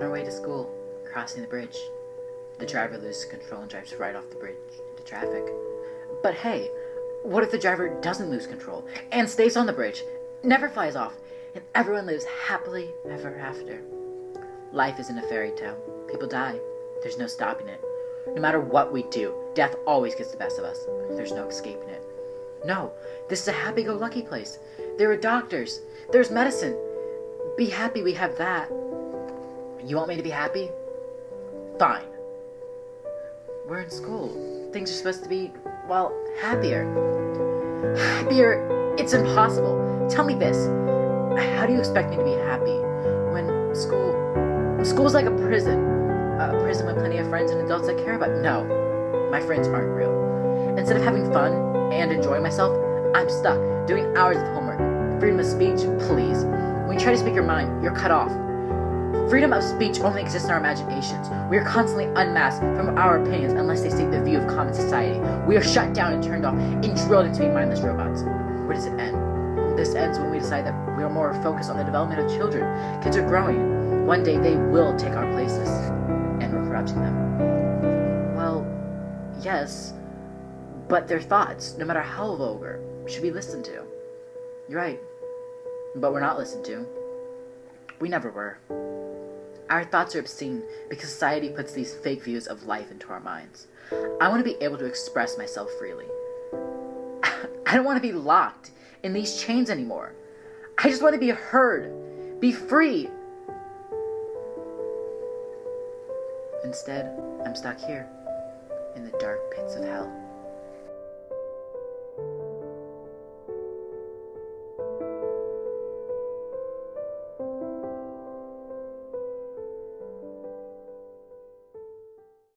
On our way to school, crossing the bridge, the driver loses control and drives right off the bridge into traffic. But hey, what if the driver doesn't lose control and stays on the bridge, never flies off, and everyone lives happily ever after? Life isn't a fairy tale. People die. There's no stopping it. No matter what we do, death always gets the best of us. There's no escaping it. No, this is a happy go lucky place. There are doctors. There's medicine. Be happy we have that. You want me to be happy? Fine. We're in school. Things are supposed to be, well, happier. Happier? It's impossible. Tell me this. How do you expect me to be happy when school. School's like a prison. A prison with plenty of friends and adults that care about. No, my friends aren't real. Instead of having fun and enjoying myself, I'm stuck doing hours of homework. Freedom of speech, please. When you try to speak your mind, you're cut off. Freedom of speech only exists in our imaginations. We are constantly unmasked from our opinions unless they state the view of common society. We are shut down and turned off and drilled into being mindless robots. Where does it end? This ends when we decide that we are more focused on the development of children. Kids are growing. One day they will take our places, and we're corrupting them. Well, yes, but their thoughts, no matter how vulgar, should be listened to. You're right, but we're not listened to. We never were. Our thoughts are obscene because society puts these fake views of life into our minds. I want to be able to express myself freely. I don't want to be locked in these chains anymore. I just want to be heard, be free. Instead, I'm stuck here in the dark pits of hell.